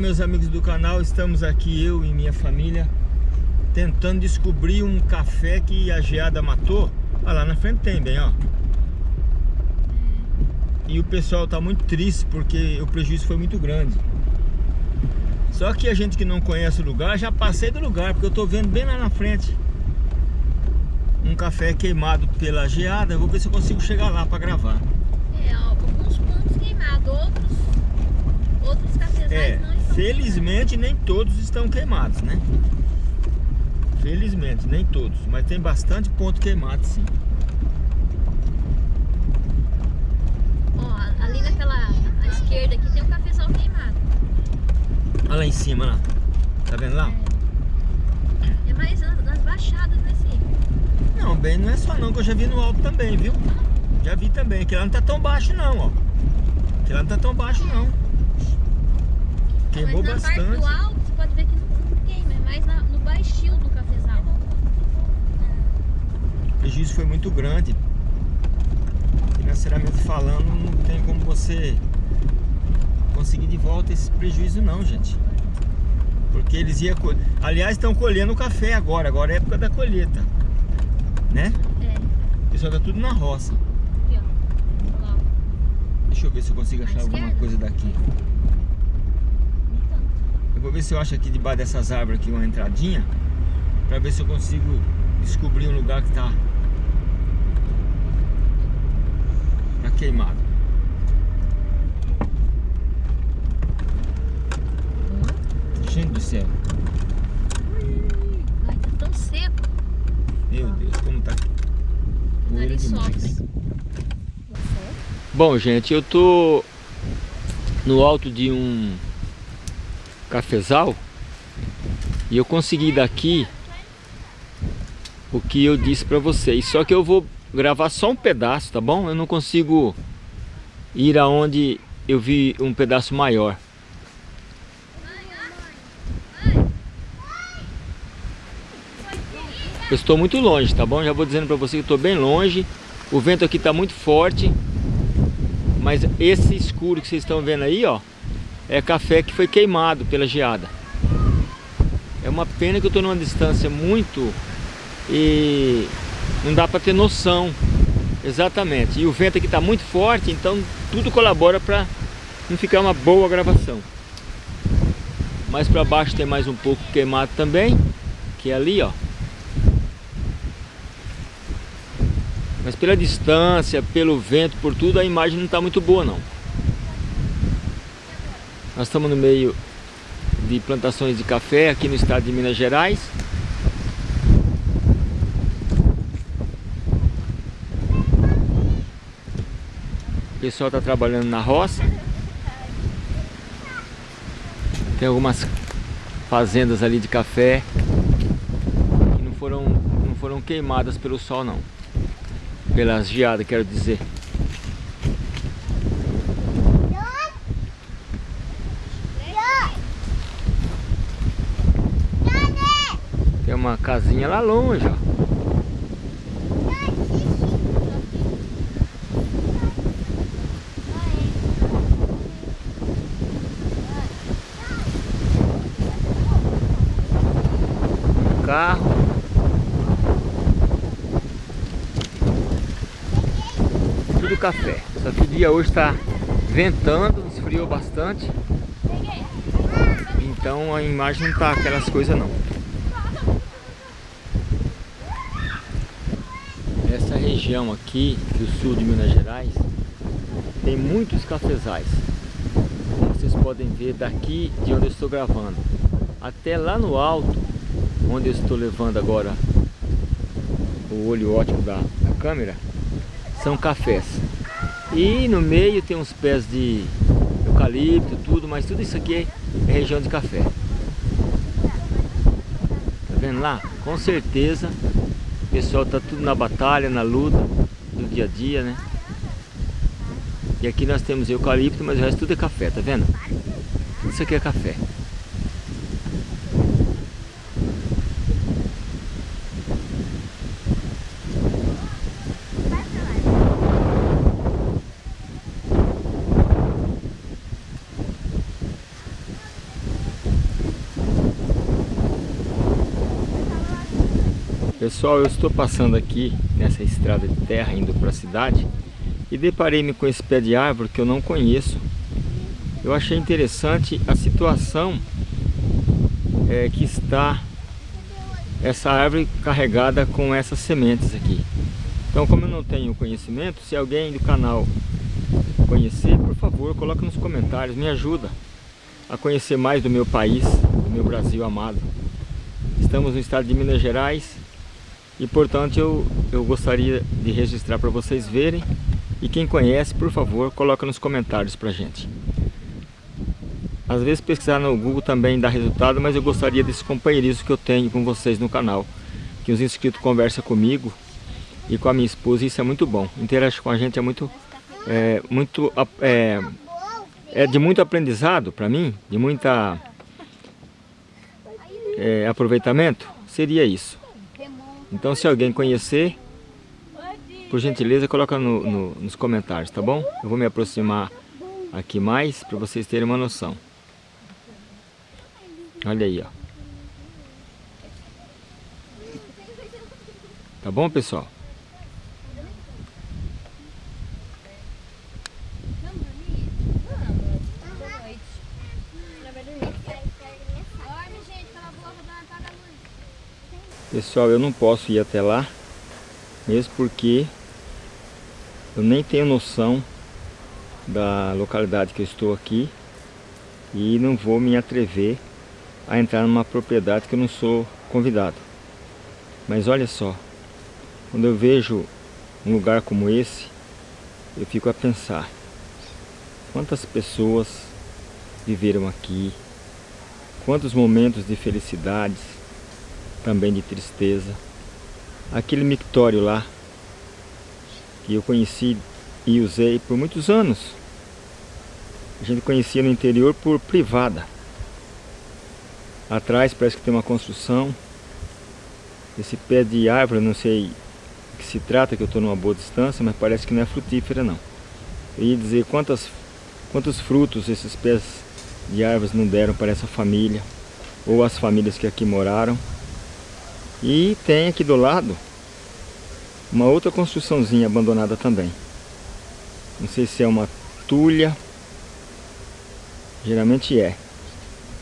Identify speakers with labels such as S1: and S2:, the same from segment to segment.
S1: meus amigos do canal, estamos aqui eu e minha família tentando descobrir um café que a geada matou. Olha lá na frente tem bem, ó. E o pessoal tá muito triste porque o prejuízo foi muito grande. Só que a gente que não conhece o lugar, já passei do lugar, porque eu tô vendo bem lá na frente um café queimado pela geada. Eu vou ver se eu consigo chegar lá para gravar.
S2: É, alguns pontos queimados, outros, outros cafezais
S1: é,
S2: não
S1: Felizmente nem todos estão queimados, né? Felizmente, nem todos, mas tem bastante ponto queimado sim.
S2: Ó, ali naquela à esquerda aqui tem um cafezal queimado.
S1: Olha lá em cima, lá. Tá vendo lá?
S2: É, é mais nas, nas baixadas nesse.
S1: Não, bem, não é só não, que eu já vi no alto também, viu? Já vi também, que lá não tá tão baixo não, ó. Que lá não tá tão baixo não. Queimou
S2: mas na
S1: bastante.
S2: parte do alto você pode ver que não, queima, é mais na- no baixio do cafezal.
S1: O prejuízo foi muito grande. Financeiramente falando, não tem como você conseguir de volta esse prejuízo não, gente. Porque eles iam... co- Aliás, estão colhendo o café agora, agora é época da colheita. Né?
S2: É,
S1: pessoal tá tudo na roça.
S2: aqui ó.
S1: Deixa eu ver se eu consigo achar alguma coisa daqui. Eu vou ver se eu acho aqui debaixo dessas árvores aqui uma entradinha Pra ver se eu consigo descobrir um lugar que tá Tá queimado Gente do céu
S2: Ai, tá tão seco.
S1: Meu Deus, como tá. Bom, gente, eu tô no alto de um cafezal e eu consegui daqui o que eu disse pra vocês. Só que eu vou gravar só um pedaço, tá bom? Eu não consigo ir aonde eu vi um pedaço maior. Eu estou muito longe, tá bom? Já vou dizendo pra você que estou bem longe. O vento aqui está muito forte. Mas esse escuro que vocês estão vendo aí, ó, é café que foi queimado pela geada. É uma pena que eu estou numa distância muito e não dá para ter noção exatamente. E o vento aqui está muito forte, então tudo colabora para não ficar uma boa gravação. Mais para baixo tem mais um pouco queimado também, que é ali, ó. Mas pela distância, pelo vento, por tudo, a imagem não está muito boa não. Nós estamos no meio de plantações de café aqui no estado de Minas Gerais. O pessoal está trabalhando na roça. Tem algumas fazendas ali de café que não foram, não foram queimadas pelo sol não pelas geadas, quero dizer. Tem uma casinha lá longe, ó. Carro. tudo café. Só que o dia hoje está ventando, esfriou bastante. Então a imagem não tá aquelas coisas não. Essa região aqui do sul de Minas Gerais tem muitos cafezais. Como vocês podem ver daqui de onde eu estou gravando. Até lá no alto, onde eu estou levando agora o olho ótico da, da câmera, são cafés. E no meio tem uns pés de eucalipto, tudo, mas tudo isso aqui é região de café. Tá vendo lá? Com certeza pessoal tá tudo na batalha, na luta do dia a dia, né? E aqui nós temos eucalipto, mas o resto tudo é café, tá vendo? Tudo isso aqui é café. Pessoal, eu estou passando aqui nessa estrada de terra indo para a cidade e deparei-me com esse pé de árvore que eu não conheço. Eu achei interessante a situação é, que está essa árvore carregada com essas sementes aqui. Então, como eu não tenho conhecimento, se alguém do canal conhecer, por favor, coloque nos comentários, me ajuda a conhecer mais do meu país, do meu Brasil amado. Estamos no estado de Minas Gerais e portanto eu, eu gostaria de registrar para vocês verem e quem conhece, por favor, coloca nos comentários para gente. Às vezes pesquisar no Google também dá resultado, mas eu gostaria desse companheirismo que eu tenho com vocês no canal. Que os inscritos conversam comigo e com a minha esposa, isso é muito bom. Interagir com a gente é muito, é, muito é, é de muito aprendizado para mim, de muita é, aproveitamento, seria isso. Então se alguém conhecer, por gentileza coloca no, no, nos comentários, tá bom? Eu vou me aproximar aqui mais para vocês terem uma noção. Olha aí, ó. Tá bom, pessoal? Pessoal, eu não posso ir até lá, mesmo porque eu nem tenho noção da localidade que eu estou aqui e não vou me atrever a entrar numa propriedade que eu não sou convidado. Mas olha só, quando eu vejo um lugar como esse, eu fico a pensar quantas pessoas viveram aqui, quantos momentos de felicidades, também de tristeza. Aquele mictório lá, que eu conheci e usei por muitos anos. A gente conhecia no interior por privada. Atrás parece que tem uma construção. Esse pé de árvore, não sei que se trata, que eu estou numa boa distância, mas parece que não é frutífera não. Eu ia dizer quantas, quantos frutos esses pés de árvores não deram para essa família, ou as famílias que aqui moraram. E tem aqui do lado uma outra construçãozinha abandonada também. Não sei se é uma tulha, geralmente é.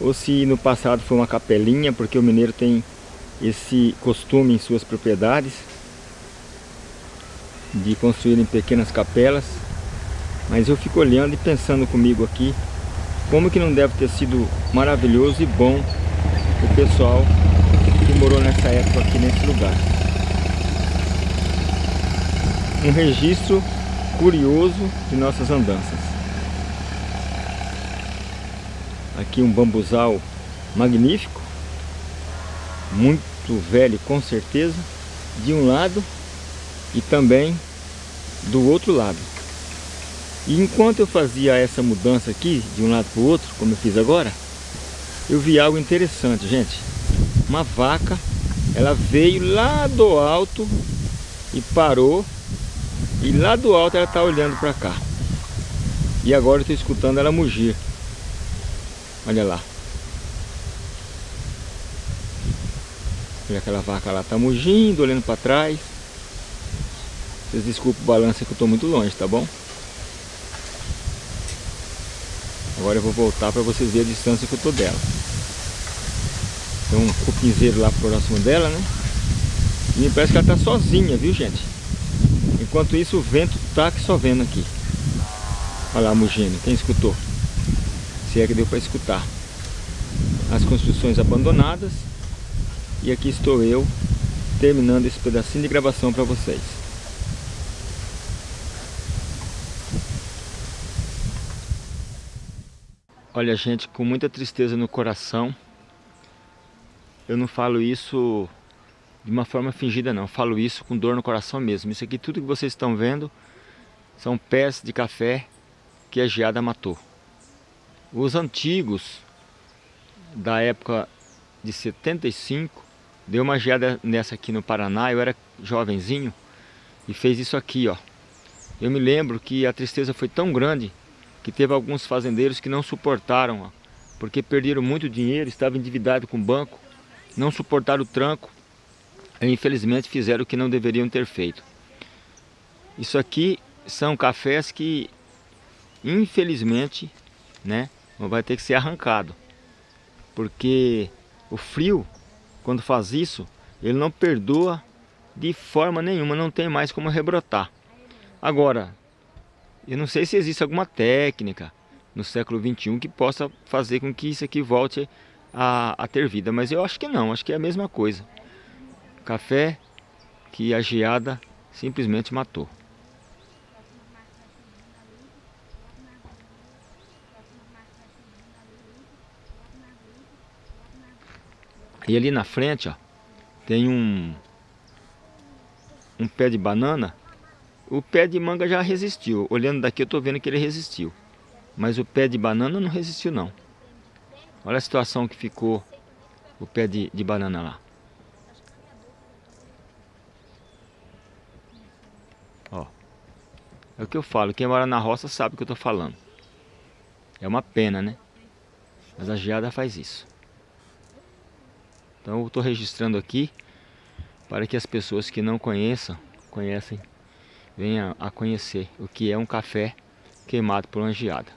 S1: Ou se no passado foi uma capelinha, porque o mineiro tem esse costume em suas propriedades de construírem pequenas capelas. Mas eu fico olhando e pensando comigo aqui como que não deve ter sido maravilhoso e bom o pessoal que morou nessa época aqui nesse lugar. Um registro curioso de nossas andanças. Aqui um bambuzal magnífico, muito velho com certeza, de um lado e também do outro lado. E enquanto eu fazia essa mudança aqui, de um lado para o outro, como eu fiz agora, eu vi algo interessante, gente uma vaca, ela veio lá do alto e parou e lá do alto ela está olhando para cá. E agora eu estou escutando ela mugir. Olha lá. Olha aquela vaca lá, está mugindo, olhando para trás. Vocês desculpem o balanço que eu estou muito longe, tá bom? Agora eu vou voltar para vocês verem a distância que eu estou dela. Tem um cupinzeiro lá próximo dela, né? E parece que ela tá sozinha, viu gente? Enquanto isso o vento tá que só vendo aqui. Olha lá mugindo, quem escutou? Se é que deu para escutar. As construções abandonadas. E aqui estou eu terminando esse pedacinho de gravação para vocês. Olha gente, com muita tristeza no coração eu não falo isso de uma forma fingida não, eu falo isso com dor no coração mesmo. Isso aqui, tudo que vocês estão vendo, são pés de café que a geada matou. Os antigos, da época de 75, deu uma geada nessa aqui no Paraná, eu era jovenzinho, e fez isso aqui, ó. Eu me lembro que a tristeza foi tão grande que teve alguns fazendeiros que não suportaram, ó, porque perderam muito dinheiro, estavam endividados com o banco, não suportaram o tranco infelizmente fizeram o que não deveriam ter feito. Isso aqui são cafés que infelizmente né, vai ter que ser arrancado. Porque o frio, quando faz isso, ele não perdoa de forma nenhuma, não tem mais como rebrotar. Agora, eu não sei se existe alguma técnica no século 21 que possa fazer com que isso aqui volte a, a ter vida, mas eu acho que não, acho que é a mesma coisa. Café que a geada simplesmente matou. E ali na frente, ó, tem um, um pé de banana. O pé de manga já resistiu. Olhando daqui eu estou vendo que ele resistiu. Mas o pé de banana não resistiu não. Olha a situação que ficou o pé de, de banana lá. Ó. É o que eu falo. Quem mora na roça sabe o que eu estou falando. É uma pena, né? Mas a geada faz isso. Então eu estou registrando aqui para que as pessoas que não conheçam, conhecem, venham a conhecer o que é um café queimado por uma geada.